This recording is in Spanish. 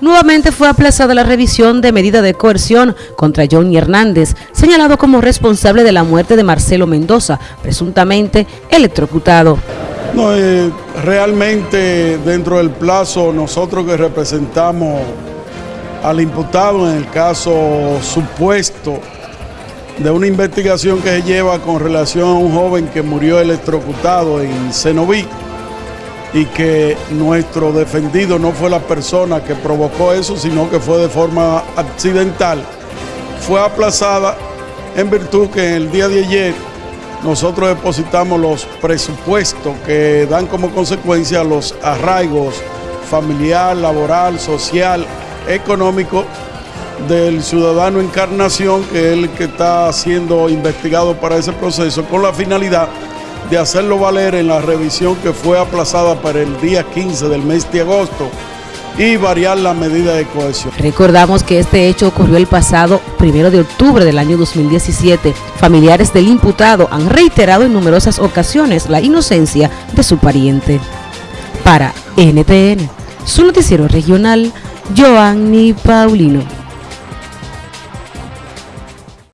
Nuevamente fue aplazada la revisión de medida de coerción contra Johnny Hernández, señalado como responsable de la muerte de Marcelo Mendoza, presuntamente electrocutado. No, eh, realmente dentro del plazo nosotros que representamos al imputado en el caso supuesto de una investigación que se lleva con relación a un joven que murió electrocutado en Cenoví, y que nuestro defendido no fue la persona que provocó eso, sino que fue de forma accidental, fue aplazada en virtud que en el día de ayer nosotros depositamos los presupuestos que dan como consecuencia los arraigos familiar, laboral, social, económico del ciudadano Encarnación, que es el que está siendo investigado para ese proceso, con la finalidad de hacerlo valer en la revisión que fue aplazada para el día 15 del mes de agosto y variar la medida de cohesión. Recordamos que este hecho ocurrió el pasado primero de octubre del año 2017. Familiares del imputado han reiterado en numerosas ocasiones la inocencia de su pariente. Para NTN, su noticiero regional, Joanny Paulino.